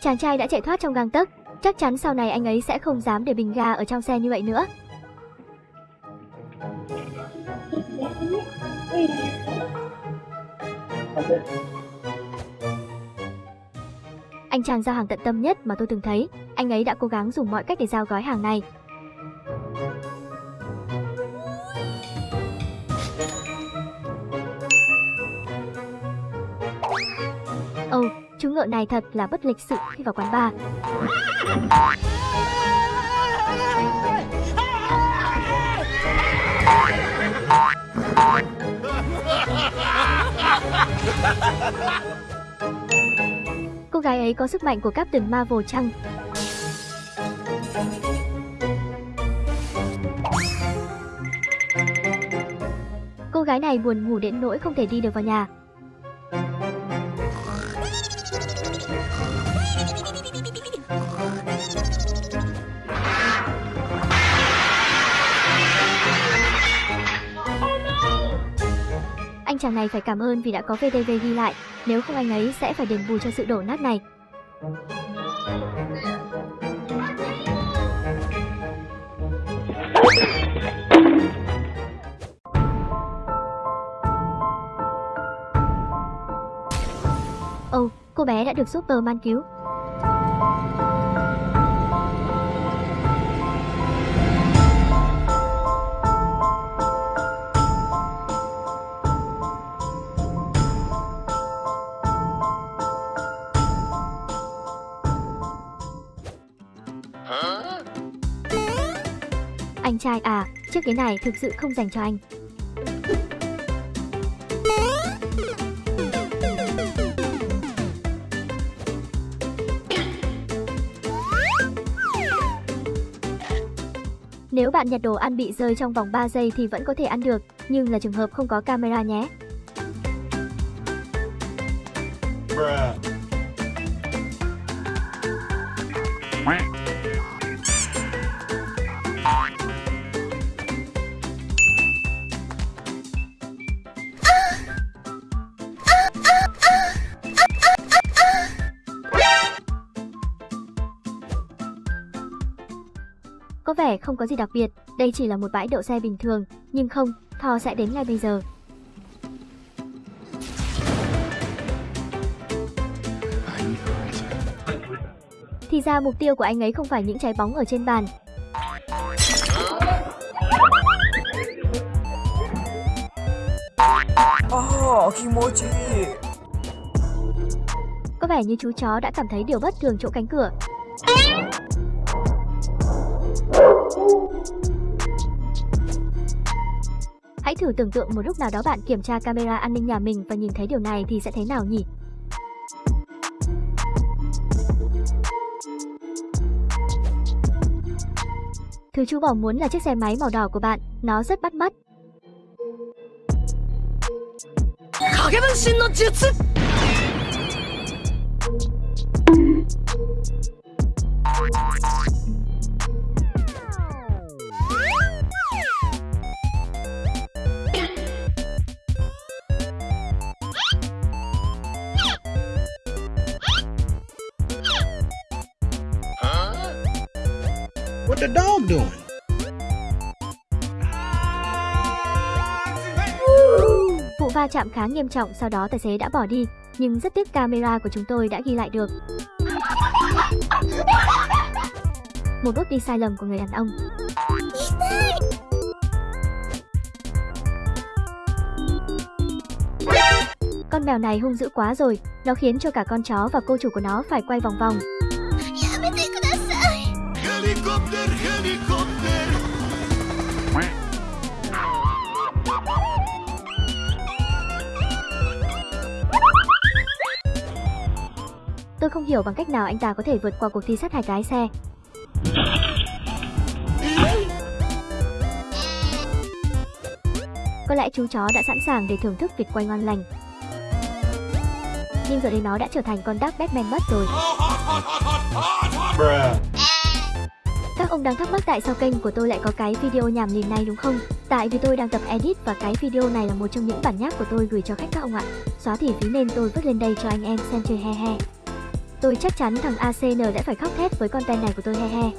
Chàng trai đã chạy thoát trong gang tấc, chắc chắn sau này anh ấy sẽ không dám để bình ga ở trong xe như vậy nữa. Anh chàng giao hàng tận tâm nhất mà tôi từng thấy, anh ấy đã cố gắng dùng mọi cách để giao gói hàng này. Ồ, oh, chú ngựa này thật là bất lịch sự khi vào quán bar. Cô gái ấy có sức mạnh của Captain Marvel chăng? Cô gái này buồn ngủ đến nỗi không thể đi được vào nhà. Chàng này phải cảm ơn vì đã có VTV ghi lại, nếu không anh ấy sẽ phải đền bù cho sự đổ nát này. Ồ, oh, cô bé đã được Superman cứu. Anh trai à, chiếc ghế này thực sự không dành cho anh. Nếu bạn nhặt đồ ăn bị rơi trong vòng 3 giây thì vẫn có thể ăn được, nhưng là trường hợp không có camera nhé. Bruh. Có vẻ không có gì đặc biệt, đây chỉ là một bãi đậu xe bình thường, nhưng không, Thor sẽ đến ngay bây giờ. Thì ra mục tiêu của anh ấy không phải những trái bóng ở trên bàn. Oh, kimochi. Có vẻ như chú chó đã cảm thấy điều bất thường chỗ cánh cửa. Hãy thử tưởng tượng một lúc nào đó bạn kiểm tra camera an ninh nhà mình và nhìn thấy điều này thì sẽ thế nào nhỉ? Thứ chú bỏ muốn là chiếc xe máy màu đỏ của bạn, nó rất bắt mắt. What the dog doing? Vụ va chạm khá nghiêm trọng sau đó tài xế đã bỏ đi, nhưng rất tiếc camera của chúng tôi đã ghi lại được. Một bước đi sai lầm của người đàn ông. Con mèo này hung dữ quá rồi, nó khiến cho cả con chó và cô chủ của nó phải quay vòng vòng. Helikopter, helikopter. Tôi không hiểu bằng cách nào anh ta có thể vượt qua cuộc thi sát hạch lái xe. Có lẽ chú chó đã sẵn sàng để thưởng thức việc quay ngon lành. Nhưng giờ đây nó đã trở thành con Dark Batman mất rồi. Ông đang thắc mắc tại sao kênh của tôi lại có cái video nhảm nhí này đúng không? Tại vì tôi đang tập edit và cái video này là một trong những bản nháp của tôi gửi cho khách các ông ạ. Xóa thì phí nên tôi vứt lên đây cho anh em xem chơi he he. Tôi chắc chắn thằng ACN đã phải khóc thét với content này của tôi he he.